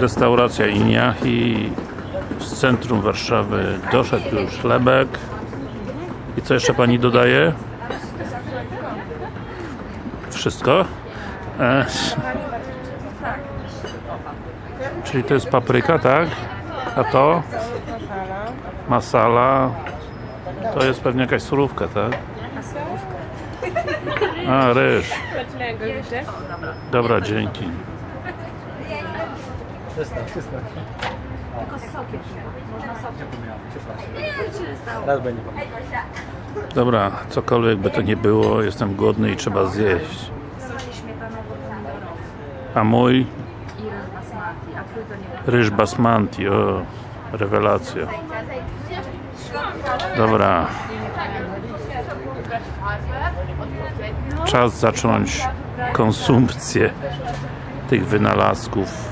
Restauracja Iniachi z centrum Warszawy. Doszedł już chlebek. I co jeszcze Pani dodaje? Wszystko? E, czyli to jest papryka, tak? A to? Masala. To jest pewnie jakaś surówka, tak? A, ryż. Dobra, dzięki. Raz będzie. Dobra, cokolwiek by to nie było, jestem głodny i trzeba zjeść. A mój? Ryż basmanti, o, rewelacja. Dobra. Czas zacząć konsumpcję tych wynalazków.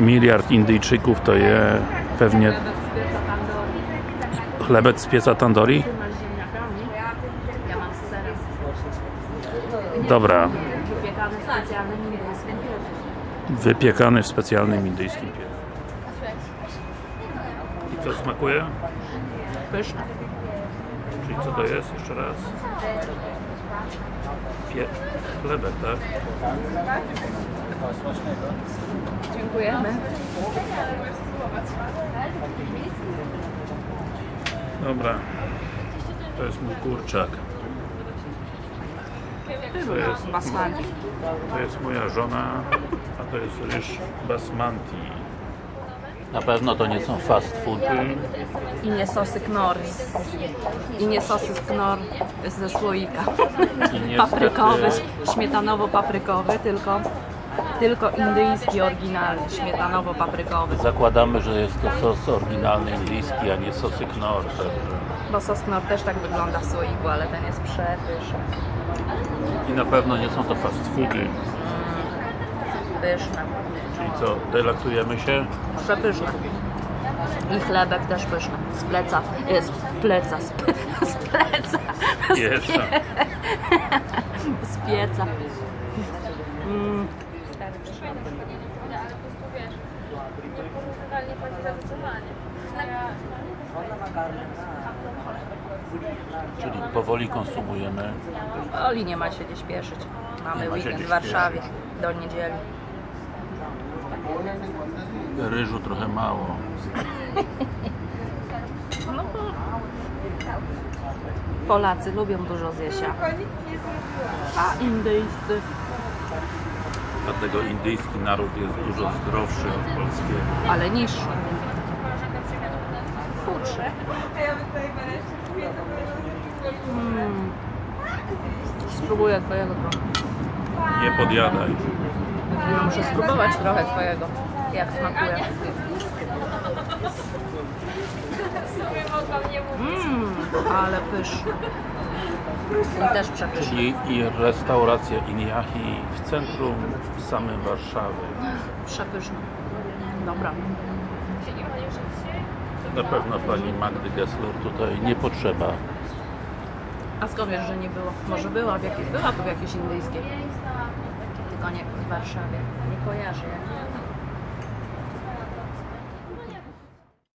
Miliard Indyjczyków to je pewnie chlebek z pieca tandoori? Dobra, Wypiekany w specjalnym indyjskim piecu. wypiekany w specjalnym indyjskim piecu. I co smakuje? Pyszny. Czyli co to jest? Jeszcze raz. Pie... Chlebek, tak? Dziękujemy. Dobra. To jest mój kurczak. To jest, Basmati. to jest moja żona, a to jest ryż basmanti. Na pewno to nie są fast foody. I nie sosy knor. I nie sosy knor ze słoika. Niestety- Paprykowy, śmietanowo-paprykowy, tylko, tylko indyjski oryginalny, śmietanowo-paprykowy. Zakładamy, że jest to sos oryginalny indyjski, a nie sosy knor. Także. Bo sos knor też tak wygląda w słoiku, ale ten jest przepyszny. I na pewno nie są to fast foody. Pyszne. Czyli co, delaksujemy się? Przepyszne. I chlebek też pyszny. Z pleca. Jest z pleca. Z, z pleca. Z, z pieca. Mm. Czyli powoli konsumujemy. Oli nie ma się gdzie śpieszyć. Mamy Nie ma się weekend w Warszawie do niedzieli. Ryżu trochę mało. No, Polacy lubią dużo zjesia. A indyjscy Dlatego indyjski naród jest dużo zdrowszy od polskiego. ale niższy. Chudszy. Mm. Spróbuję twojego trochę. Nie podjadaj. Ja muszę spróbować trochę twojego. Jak smakuje. Mmm, ale pyszny. I też przepyszny. Czyli i restauracja Iniachi w centrum w samym Warszawy. Przepyszny. Dobra. Na pewno pani Magdy Gessler tutaj nie potrzeba. A skąd wiesz, że nie było? Może była w jakiejś, była tu w jakiejś indyjskiej. Tylko nie w Warszawie. Nie kojarzę jak.